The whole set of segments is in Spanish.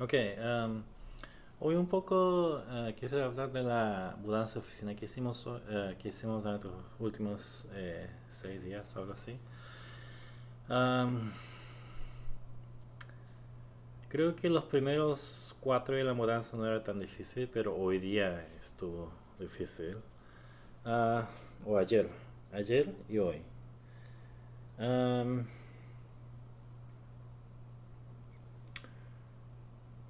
Ok, um, hoy un poco uh, quisiera hablar de la mudanza de oficina que hicimos, uh, que hicimos durante los últimos eh, seis días o algo así. Um, creo que los primeros cuatro de la mudanza no era tan difícil, pero hoy día estuvo difícil. Uh, o ayer, ayer y hoy. Um,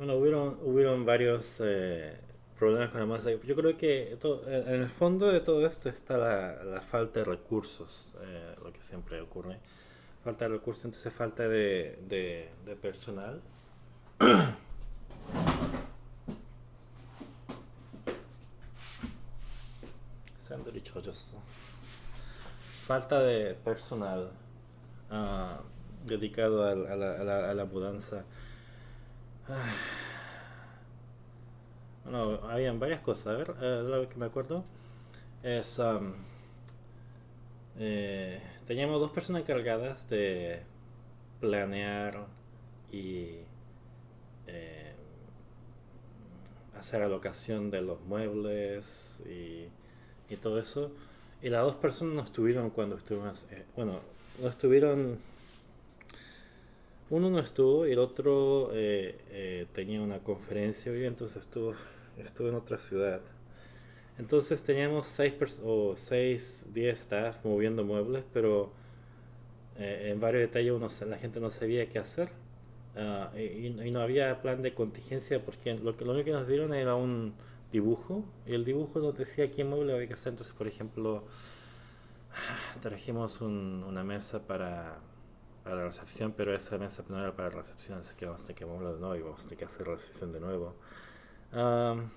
Bueno, hubieron, hubieron varios eh, problemas con la masa. Yo creo que en el fondo de todo esto está la, falta de recursos, eh, lo que siempre ocurre. Falta de recursos, entonces falta de, de, de personal. Falta de personal uh, dedicado a, la, a, la, a la mudanza. Bueno, habían varias cosas. A ver, eh, lo que me acuerdo es... Eh, teníamos dos personas encargadas de planear y eh, hacer alocación de los muebles y, y, todo eso. Y las dos personas no estuvieron cuando estuvimos... Eh, bueno, no estuvieron uno no estuvo y el otro eh, eh, tenía una conferencia hoy, entonces estuvo, estuvo en otra ciudad. Entonces teníamos seis o seis, diez staff moviendo muebles, pero eh, en varios detalles uno, la gente no sabía qué hacer. Uh, y, y, no había plan de contingencia porque lo, que, lo único que nos dieron era un dibujo y el dibujo nos decía qué mueble había que hacer. Entonces, por ejemplo, trajimos un, una mesa para para la recepción, pero esa mesa no era para la recepción, así que vamos a tener que moverlo de nuevo y vamos a tener que hacer la recepción de nuevo. Um,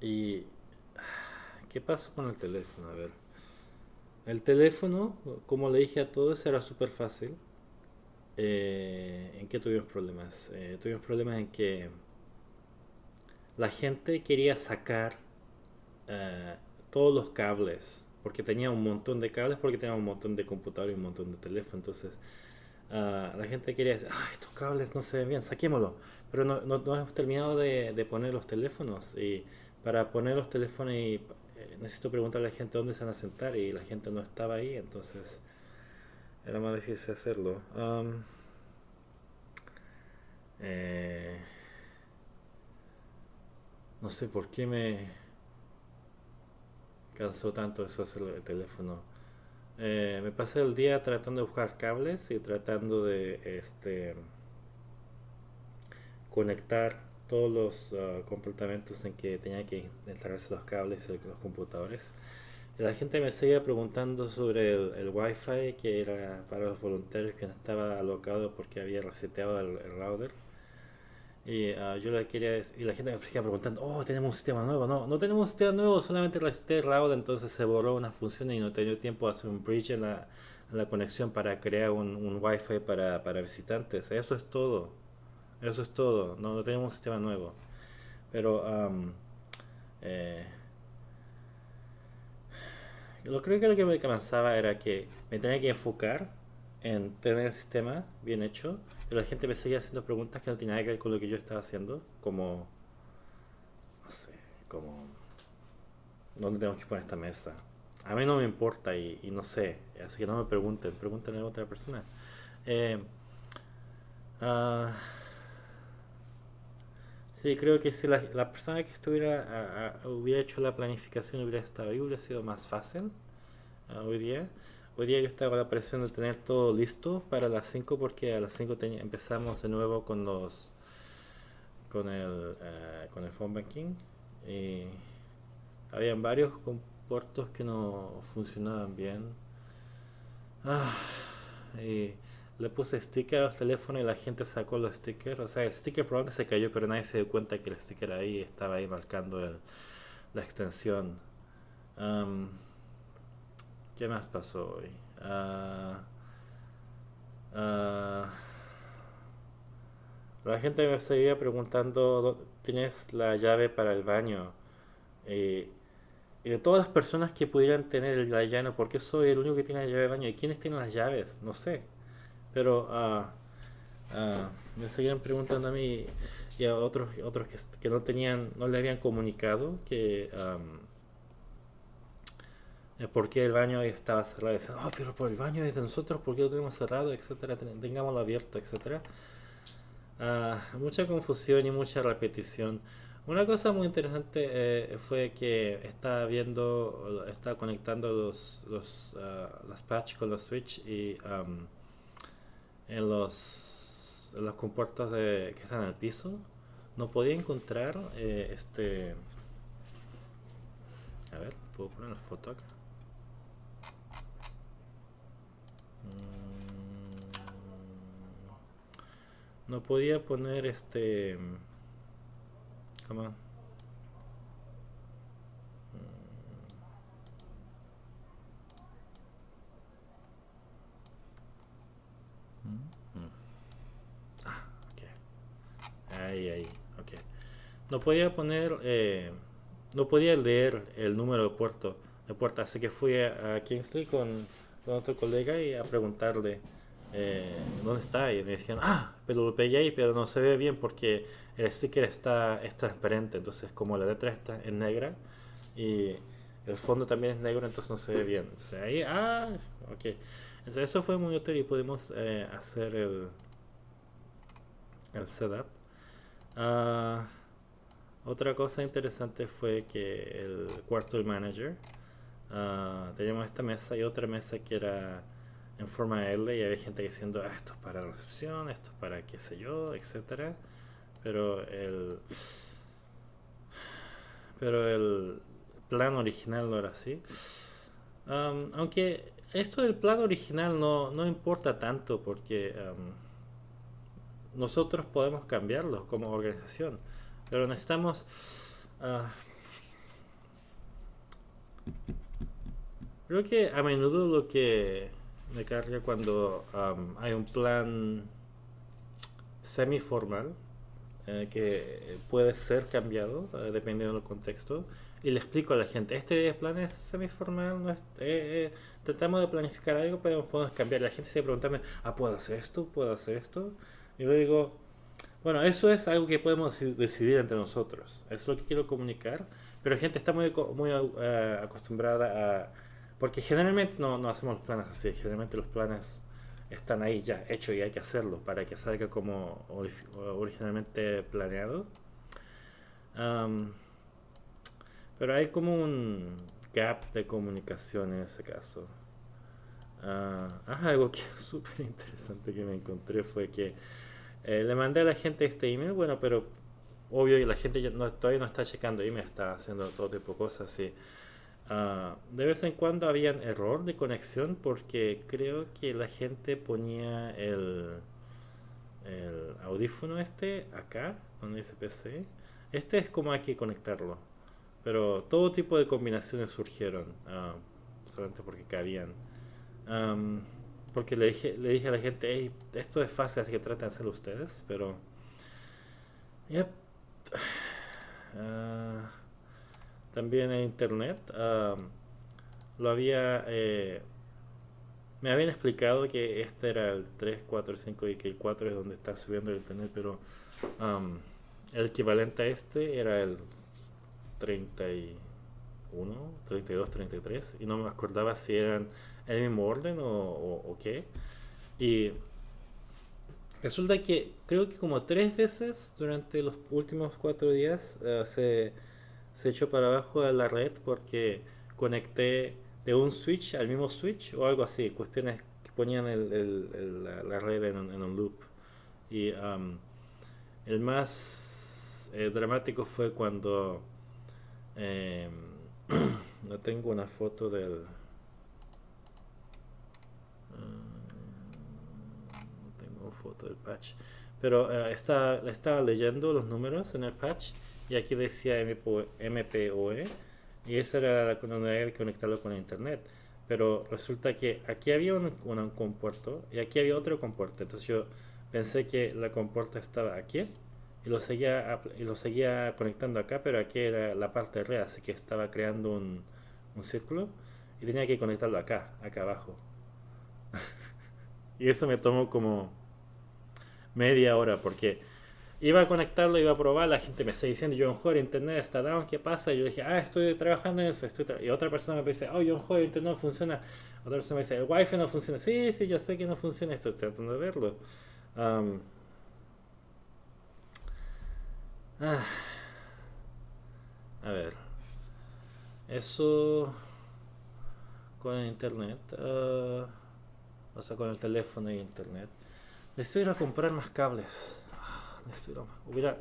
y ¿qué pasó con el teléfono? A ver. El teléfono, como le dije a todos, era súper fácil. Eh, ¿En qué tuvimos problemas? Eh, tuvimos problemas en que la gente quería sacar eh, todos los cables porque tenía un montón de cables, porque tenía un montón de computadores y un montón de teléfonos. Entonces, uh, la gente quería decir, ah, estos cables no se ven bien, saquémoslo. Pero no, hemos terminado de, poner los teléfonos. Y para poner los teléfonos, eh, necesito preguntarle a la gente dónde se van a sentar. Y la gente no estaba ahí, entonces era más difícil hacerlo. Um, eh, no sé por qué me cansó tanto eso hacer el teléfono. Eh, me pasé el día tratando de buscar cables y tratando de este conectar todos los uh, comportamientos en que tenía que instalarse los cables y los computadores. La gente me seguía preguntando sobre el, el Wi-Fi que era para los voluntarios que no estaba alocado porque había reseteado el router. Y uh, yo le quería y la gente me seguía preguntando, oh, tenemos un sistema nuevo. No, no tenemos un sistema nuevo, solamente resté router, entonces se borró una función y no tenía tiempo de hacer un bridge en la, la conexión para crear un, un Wi-Fi para, para, visitantes. Eso es todo. Eso es todo. No, no tenemos un sistema nuevo. Pero um, eh, lo creo que lo que me cansaba era que me tenía que enfocar en tener el sistema bien hecho pero la gente me seguía haciendo preguntas que no tenían que ver con lo que yo estaba haciendo, como, no sé, como, ¿dónde tenemos que poner esta mesa? A mí no me importa y, y no sé, así que no me pregunten, pregúntenle a otra persona. Eh, uh, sí, creo que si la, la persona que estuviera, hubiera hecho la planificación hubiera estado ahí, hubiera sido más fácil uh, hoy día. Hoy día yo estaba con la presión de tener todo listo para las 5 porque a las 5 empezamos de nuevo con los con el uh, con el phone banking. Y habían varios comportos que no funcionaban bien. Ah, y le puse sticker a los teléfonos y la gente sacó los stickers. O sea el sticker probablemente se cayó pero nadie se dio cuenta que el sticker ahí estaba ahí marcando el, la extensión. Um, ¿Qué más pasó hoy? Uh, uh, la gente me seguía preguntando, ¿tienes la llave para el baño? y de todas las personas que pudieran tener la llave, ¿por qué soy el único que tiene la llave de baño? ¿Y quiénes tienen las llaves? No sé. Pero uh, ah, me seguían preguntando a mí y a otros otros que, que no tenían no le habían comunicado que eh, por qué el baño estaba cerrado. Decían, oh, pero por el baño es de nosotros, ¿por qué lo tenemos cerrado? Etcétera, tengámoslo abierto, etcétera. Ah, mucha confusión y mucha repetición. Una cosa muy interesante eh, fue que estaba viendo, estaba conectando los, los uh, las patch con los switch y en los, los compuertos de, que están en el piso no podía encontrar eh, este a ver, puedo poner la foto acá No podía poner este... Come on. Mm. Ah. Ahí, ahí, ok. No podía poner, eh, no podía leer el número de puerto, de puerta, así que fui a, Kingsley con, con otro colega y a preguntarle eh, ¿dónde está? Y me decían, ah, pero lo pegué ahí, pero no se ve bien porque el sticker está, es transparente, entonces como la letra está en negra y el fondo también es negro, entonces no se ve bien. Entonces ahí, ah, ok. Entonces eso fue muy útil y pudimos eh, hacer el, el setup. Ah, otra cosa interesante fue que el cuarto manager, uh, teníamos esta mesa y otra mesa que era en forma L y había gente diciendo ah, esto es para recepción, esto es para qué sé yo, etcétera. Pero el pero el plan original no era así. aunque esto del plan original no, no importa tanto porque nosotros podemos cambiarlo como organización, pero necesitamos uh, creo que a menudo lo que me carga cuando hay un plan semi-formal eh, que puede ser cambiado eh, dependiendo del contexto y le explico a la gente, este plan es semi-formal, no eh, tratamos de planificar algo, pero podemos cambiar. La gente se preguntarme, ah, ¿puedo hacer esto? ¿Puedo hacer esto? Y luego digo, bueno, eso es algo que podemos decidir entre nosotros. Eso es lo que quiero comunicar, pero la gente está muy, muy acostumbrada a porque generalmente no, no hacemos los planes así, generalmente los planes están ahí ya hechos y hay que hacerlo para que salga como originalmente planeado. pero hay como un gap de comunicación en ese caso. Uh, algo que es súper interesante que me encontré fue que eh, le mandé a la gente este email, bueno, pero obvio y la gente ya no, todavía no está checando email, está haciendo todo tipo de cosas y Ah, de vez en cuando había error de conexión porque creo que la gente ponía el, audífono este acá, donde dice PC. Este es como hay que conectarlo. Pero todo tipo de combinaciones surgieron, uh, solamente porque cabían. porque le dije, le dije a la gente, esto es fácil, así que traten de hacerlo ustedes, pero... Yep. Uh, también en internet lo había eh, me habían explicado que este era el 3, 4, 5 y que el 4 es donde está subiendo el internet pero el equivalente a este era el 31 32, 33 y no me acordaba si eran el mismo orden o, o, qué. Y resulta que creo que como tres veces durante los últimos cuatro días uh, se se echó para abajo de la red porque conecté de un switch al mismo switch o algo así, cuestiones que ponían la, red en, un loop. Y um, el más eh, dramático fue cuando eh, no tengo una foto del no tengo foto del patch pero uh, estaba leyendo los números en el patch y aquí decía MPOE y esa era la manera de conectarlo con internet. Pero resulta que aquí había un, compuerto y aquí había otro compuerto. Entonces yo pensé que la compuerta estaba aquí y lo seguía y lo seguía conectando acá pero aquí era la parte red así que estaba creando un, un círculo y tenía que conectarlo acá acá abajo. Y eso me tomó como media hora porque iba a conectarlo, iba a probar, la gente me está diciendo, John Jorge, internet está down, ¿qué pasa? Yo dije, ah, estoy trabajando en eso. Estoy y otra persona me dice, oh, John Jorge, internet no funciona. Otra persona me dice, el wifi no funciona. Sí, sí, yo sé que no funciona, estoy tratando de verlo. Ah, a ver, eso con internet, uh, o sea, con el teléfono y internet. Necesito ir a comprar más cables. Hubiera,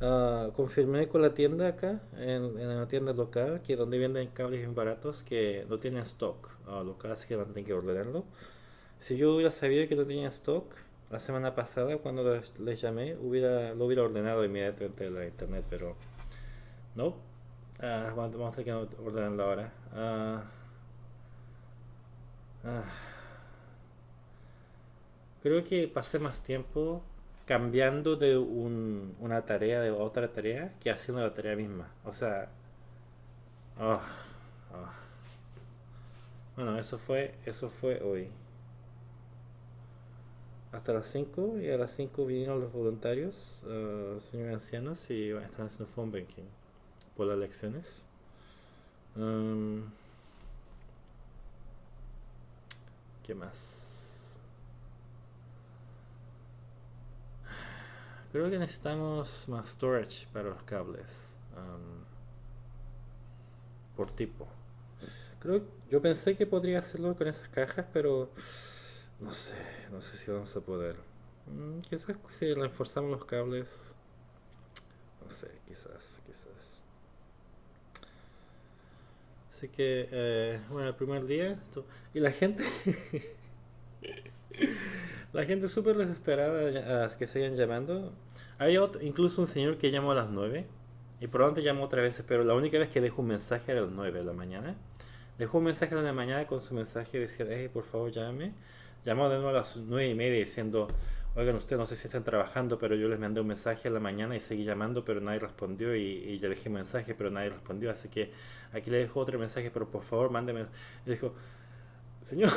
uh, confirmé con la tienda acá, en, en, la tienda local, que donde venden cables bien baratos, que no tienen stock. Uh, lo que hace que van a tener que ordenarlo. Si yo hubiera sabido que no tenía stock, la semana pasada cuando les, les, llamé, hubiera, lo hubiera ordenado inmediatamente en la internet, pero no. Uh, vamos a tener que ordenarlo ahora. creo que pasé más tiempo cambiando de un, una tarea de otra tarea que haciendo la tarea misma. O sea, oh, oh. bueno, eso fue, eso fue hoy. Hasta las 5 y a las 5 vinieron los voluntarios, uh, señores ancianos, y están haciendo phone banking por las lecciones. ¿Qué más? Creo que necesitamos más storage para los cables. por tipo. Creo, yo pensé que podría hacerlo con esas cajas, pero no sé, no sé si vamos a poder. Mm, quizás si reforzamos los cables, no sé, quizás, quizás. Así que, eh, bueno, el primer día, y la gente, la gente súper desesperada a que sigan llamando. Hay otro, incluso un señor que llamó a las 9 y probablemente llamó otra vez, pero la única vez que dejó un mensaje era a las 9 de la mañana. Dejó un mensaje a la mañana con su mensaje decía, hey, por favor llame. Llamó de nuevo a las 9 y media diciendo, oigan, usted no sé si están trabajando, pero yo les mandé un mensaje a la mañana y seguí llamando, pero nadie respondió y, ya dejé un mensaje, pero nadie respondió. Así que aquí le dejo otro mensaje, pero por favor mándeme. Y dijo, señor,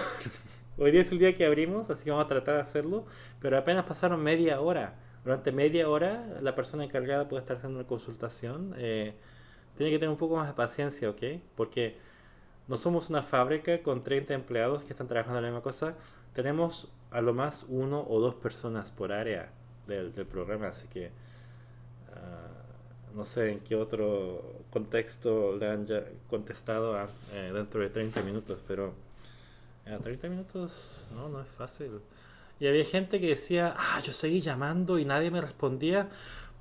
Hoy día es el día que abrimos, así que vamos a tratar de hacerlo, pero apenas pasaron media hora. Durante media hora la persona encargada puede estar haciendo una consultación. Eh, tiene que tener un poco más de paciencia, ¿ok? Porque no somos una fábrica con 30 empleados que están trabajando en la misma cosa. Tenemos a lo más uno o dos personas por área del, programa, así que uh, no sé en qué otro contexto le han ya contestado a, eh, dentro de 30 minutos, pero a 30 minutos, no, no es fácil. Y había gente que decía, ah, yo seguí llamando y nadie me respondía.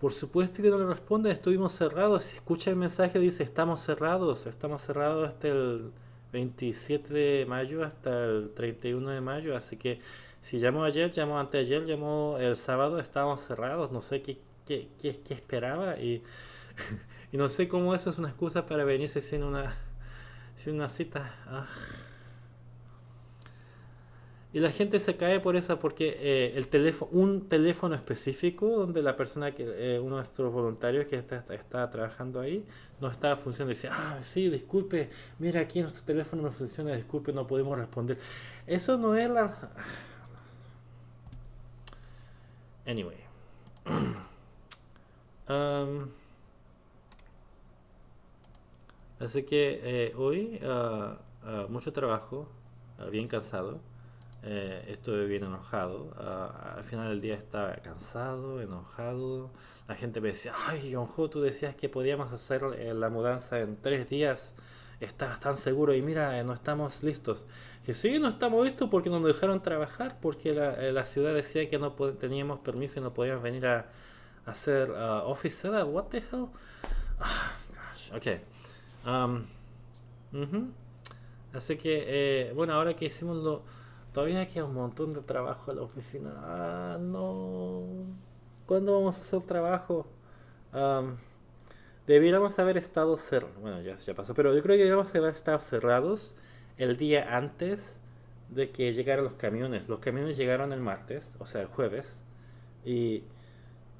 Por supuesto que no le responde, estuvimos cerrados. Si escucha el mensaje, dice, estamos cerrados, estamos cerrados hasta el 27 de mayo, hasta el 31 de mayo. Así que si llamó ayer, llamó anteayer, llamó el sábado, estábamos cerrados. No sé qué, qué, qué, qué esperaba. Y, y no sé cómo eso es una excusa para venirse sin una, sin una cita. Ah. Y la gente se cae por esa porque eh, el teléfono, un teléfono específico donde la persona que, eh, uno de nuestros voluntarios que está, está, trabajando ahí, no estaba funcionando. Dice, ah, sí, disculpe, mira aquí nuestro teléfono no funciona, disculpe, no podemos responder. Eso no es la... Anyway. um, así que eh, hoy uh, mucho trabajo, uh, bien cansado. Eh, estuve bien enojado. Ah, al final del día estaba cansado, enojado. La gente me decía, ay, Jonjo, tú decías que podíamos hacer eh, la mudanza en tres días. Estás tan seguro y mira, eh, no estamos listos. Que sí, no estamos listos porque no nos dejaron trabajar, porque la, la ciudad decía que no teníamos permiso y no podíamos venir a, hacer uh, office setup. What the hell? Ah, gosh, ok. Así que, bueno, ahora que hicimos lo Todavía queda un montón de trabajo en la oficina. Ah, no. ¿Cuándo vamos a hacer trabajo? debiéramos haber estado cerrados. Bueno, ya, ya pasó, pero yo creo que debiéramos haber estado cerrados el día antes de que llegaran los camiones. Los camiones llegaron el martes, o sea, el jueves, y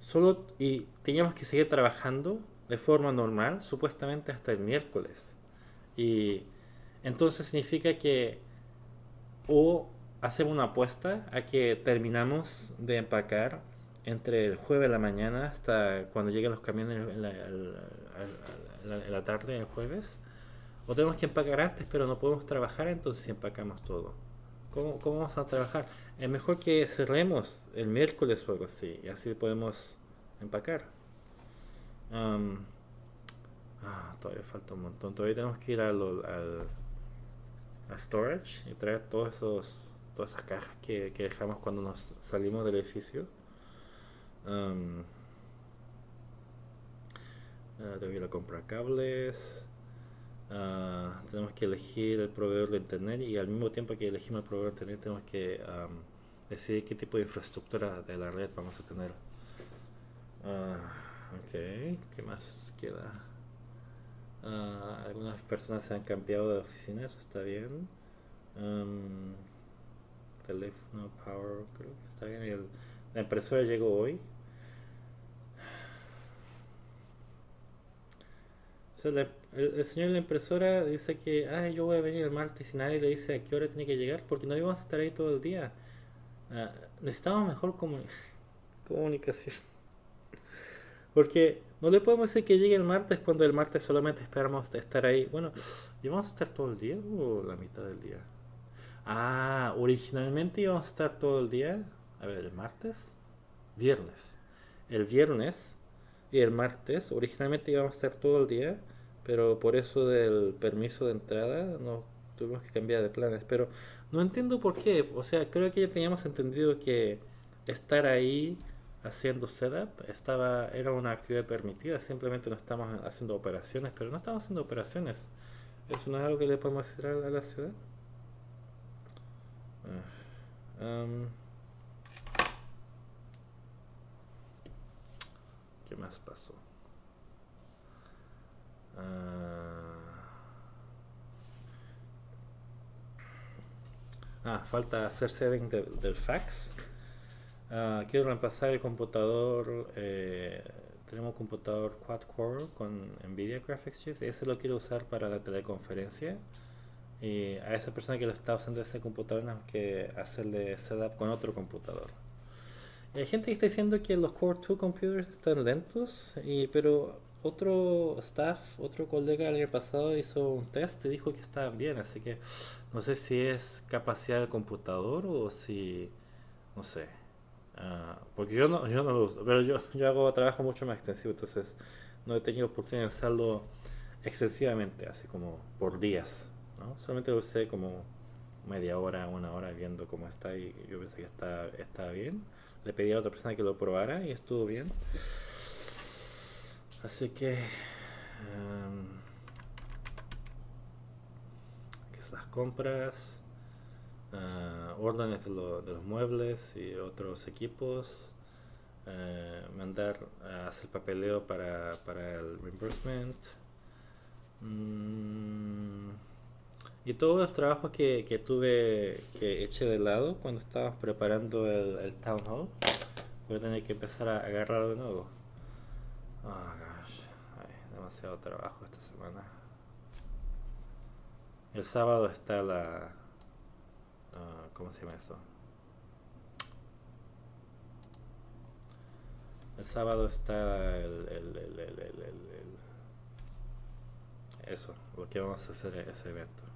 solo y teníamos que seguir trabajando de forma normal, supuestamente hasta el miércoles. Y entonces significa que o hacemos una apuesta a que terminamos de empacar entre el jueves de la mañana hasta cuando lleguen los camiones en la, tarde, el jueves. O tenemos que empacar antes, pero no podemos trabajar, entonces empacamos todo. ¿Cómo, vamos a trabajar? Es mejor que cerremos el miércoles o algo así, y así podemos empacar. Am, ah, todavía falta un montón. Todavía tenemos que ir al, storage y traer todos esos, todas esas cajas que, que dejamos cuando nos salimos del edificio. Am, ah, tengo que ir a comprar cables. Ah, tenemos que elegir el proveedor de internet y al mismo tiempo que elegimos el proveedor de internet tenemos que am, decidir qué tipo de infraestructura de la red vamos a tener. Ah, ok, ¿qué más queda? Algunas personas se han cambiado de oficina, eso está bien. Am, teléfono, power, creo que está bien. El- la impresora llegó hoy. O sea, el, señor de la impresora dice que, ay, yo voy a venir el martes y nadie le dice a qué hora tiene que llegar porque no íbamos a estar ahí todo el día. Ah, necesitamos mejor comuni- comunicación. Porque no le podemos decir que llegue el martes cuando el martes solamente esperamos estar ahí. Bueno, ¿y vamos a estar todo el día o la mitad del día? Ah, originalmente íbamos a estar todo el día. A ver, el martes, viernes. El viernes y el martes, originalmente íbamos a estar todo el día, pero por eso del permiso de entrada nos tuvimos que cambiar de planes. Pero no entiendo por qué. O sea, creo que ya teníamos entendido que estar ahí haciendo setup estaba, era una actividad permitida, simplemente no estamos haciendo operaciones, pero no estamos haciendo operaciones. ¿Eso no es algo que le podemos hacer a la ciudad? Ah, am, ¿qué más pasó? Ah, ah, falta hacer setting de- del fax. Ah, quiero reemplazar el computador. eh, tenemos un computador quad-core con NVIDIA Graphics Chips. Ese lo quiero usar para la teleconferencia. Y a esa persona que lo está usando ese computador, tenemos que hacerle setup con otro computador. Y hay gente que está diciendo que los Core 2 computers están lentos, y, pero otro staff, otro colega el año pasado hizo un test y dijo que estaban bien. Así que no sé si es capacidad del computador o si, no sé. Ah, porque yo no, yo no lo uso, pero yo, yo hago trabajo mucho más extensivo, entonces no he tenido oportunidad de usarlo excesivamente, así como por días, ¿no? Solamente usé como media hora, una hora viendo cómo está y yo pensé que está, estaba bien. Le pedí a otra persona que lo probara y estuvo bien. Así que... em, que es las compras, ah, órdenes de los muebles y otros equipos, eh, mandar a hacer papeleo para, para el reimbursement. Mm, y todos los trabajos que, que tuve que eché de lado cuando estábamos preparando el, town hall, voy a tener que empezar a agarrar de nuevo. Oh gosh, demasiado trabajo esta semana. El sábado está la... ah, ¿Cómo se llama eso? El sábado está el, el, el, el, Eso, lo que vamos a hacer es ese evento.